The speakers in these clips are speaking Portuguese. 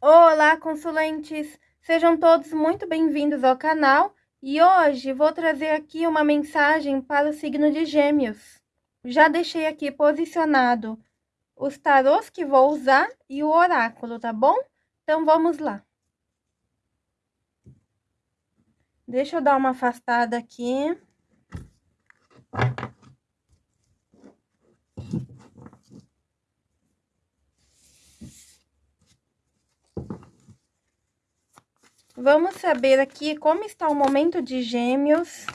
Olá, consulentes! Sejam todos muito bem-vindos ao canal e hoje vou trazer aqui uma mensagem para o signo de Gêmeos. Já deixei aqui posicionado os tarôs que vou usar e o oráculo, tá bom? Então vamos lá. Deixa eu dar uma afastada aqui. Vamos saber aqui como está o momento de gêmeos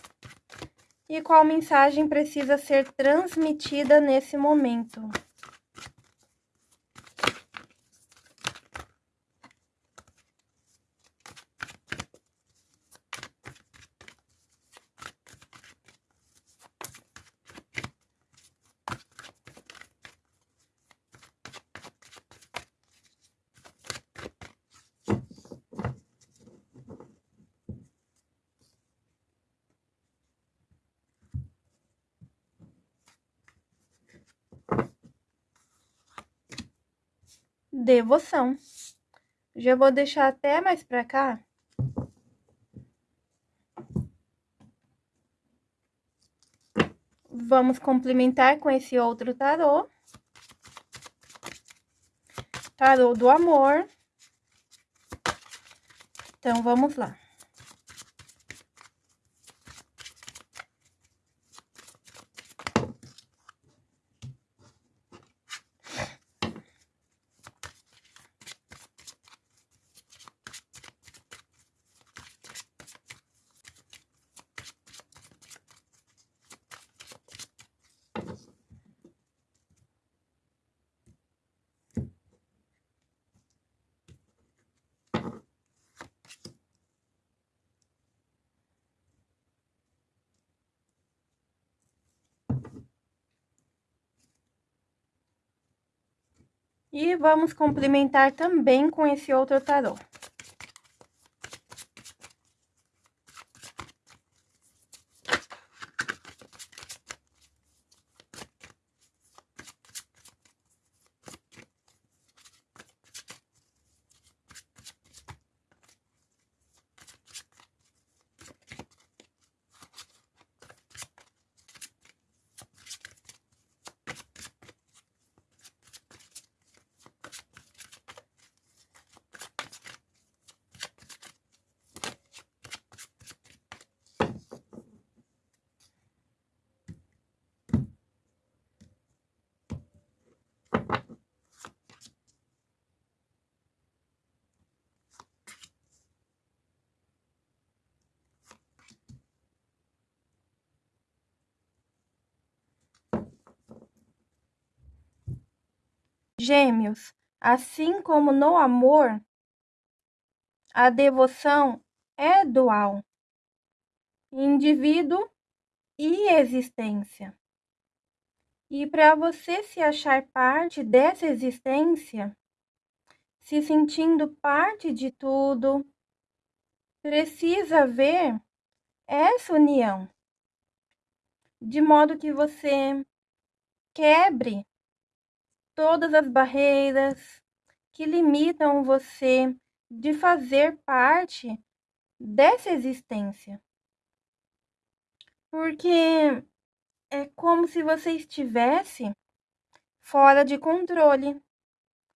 e qual mensagem precisa ser transmitida nesse momento. Devoção. Já vou deixar até mais pra cá. Vamos complementar com esse outro tarô. Tarô do amor. Então, vamos lá. E vamos complementar também com esse outro tarô. Gêmeos, assim como no amor, a devoção é dual, indivíduo e existência. E para você se achar parte dessa existência, se sentindo parte de tudo, precisa ver essa união, de modo que você quebre todas as barreiras que limitam você de fazer parte dessa existência. Porque é como se você estivesse fora de controle,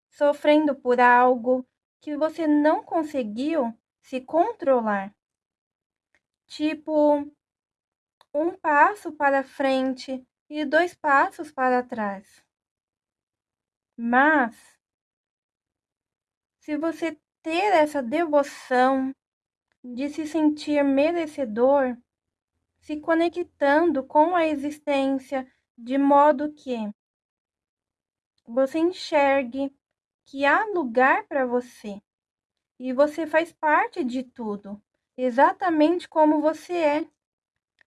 sofrendo por algo que você não conseguiu se controlar. Tipo, um passo para frente e dois passos para trás. Mas, se você ter essa devoção de se sentir merecedor, se conectando com a existência de modo que você enxergue que há lugar para você e você faz parte de tudo, exatamente como você é,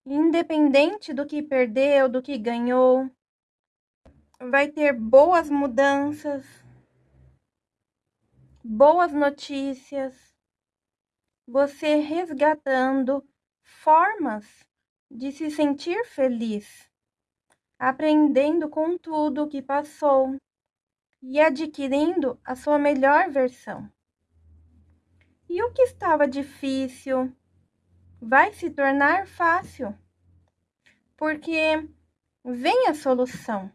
independente do que perdeu, do que ganhou, vai ter boas mudanças, boas notícias, você resgatando formas de se sentir feliz, aprendendo com tudo que passou e adquirindo a sua melhor versão. E o que estava difícil vai se tornar fácil, porque vem a solução.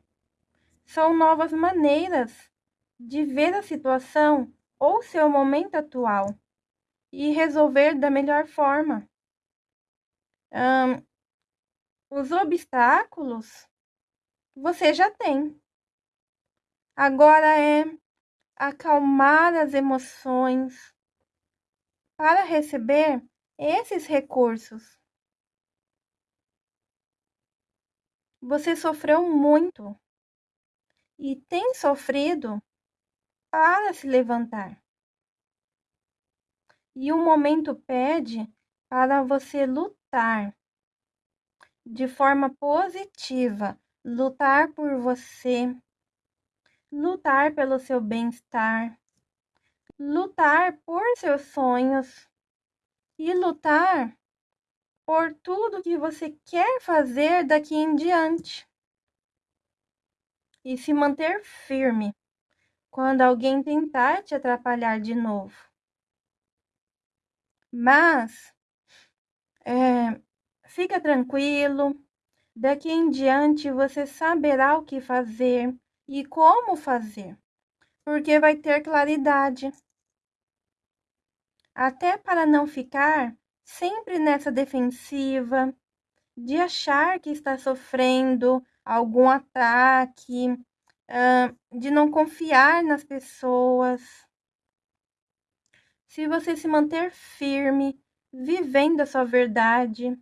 São novas maneiras de ver a situação ou seu momento atual e resolver da melhor forma. os obstáculos você já tem. Agora é acalmar as emoções para receber esses recursos. Você sofreu muito e tem sofrido para se levantar. E o momento pede para você lutar de forma positiva, lutar por você, lutar pelo seu bem-estar, lutar por seus sonhos e lutar por tudo que você quer fazer daqui em diante. E se manter firme quando alguém tentar te atrapalhar de novo. Mas é, fica tranquilo, daqui em diante você saberá o que fazer e como fazer, porque vai ter claridade. Até para não ficar sempre nessa defensiva, de achar que está sofrendo algum ataque, de não confiar nas pessoas. Se você se manter firme, vivendo a sua verdade,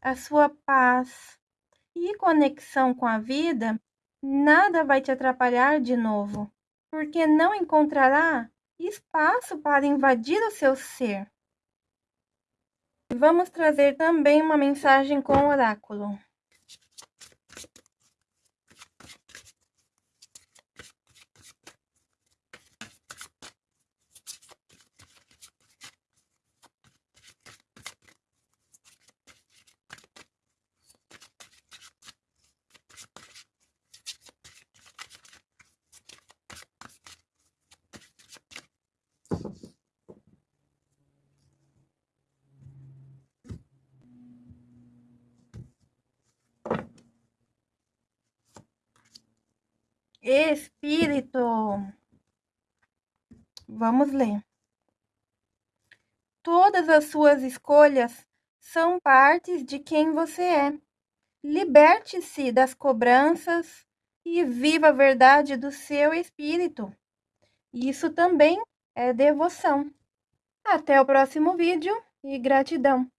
a sua paz e conexão com a vida, nada vai te atrapalhar de novo, porque não encontrará espaço para invadir o seu ser. Vamos trazer também uma mensagem com oráculo. Espírito. Vamos ler. Todas as suas escolhas são partes de quem você é. Liberte-se das cobranças e viva a verdade do seu espírito. Isso também é devoção. Até o próximo vídeo e gratidão.